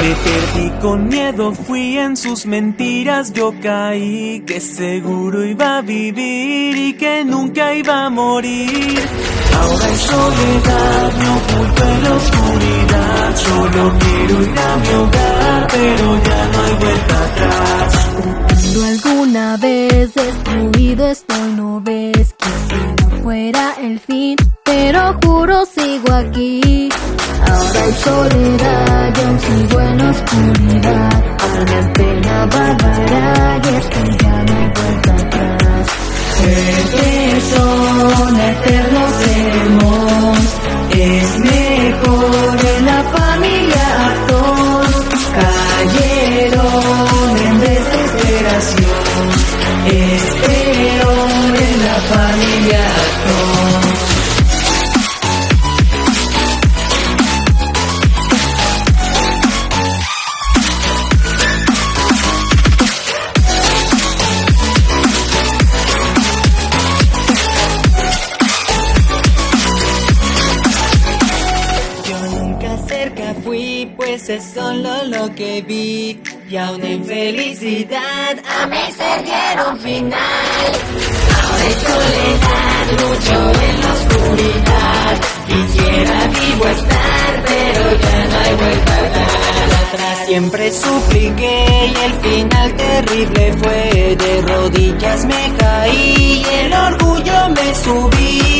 Me perdí con miedo, fui en sus mentiras, yo caí que seguro iba a vivir y que nunca iba a morir. Ahora hay soledad, me oculto en la oscuridad, solo quiero ir a mi hogar, pero ya no hay vuelta atrás. Cuando alguna vez destruido estoy, no ves que fuera el fin, pero juro sigo aquí. Ahora hay soledad, yo sigo en oscuridad. Alma en pena bárbara y es que ya no hay vuelta atrás. Pues es solo lo que vi. Y aún en felicidad a mi ser dieron final. Ahora hay soledad, lucho en la oscuridad. Quisiera vivo estar, pero ya no hay vuelta atrás. Siempre supliqué y el final terrible fue. De rodillas me caí y el orgullo me subí.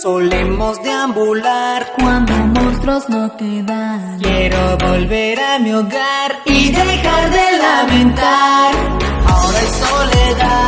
Solemos deambular cuando monstruos no quedan. Quiero volver a mi hogar y dejar de lamentar. Ahora es soledad.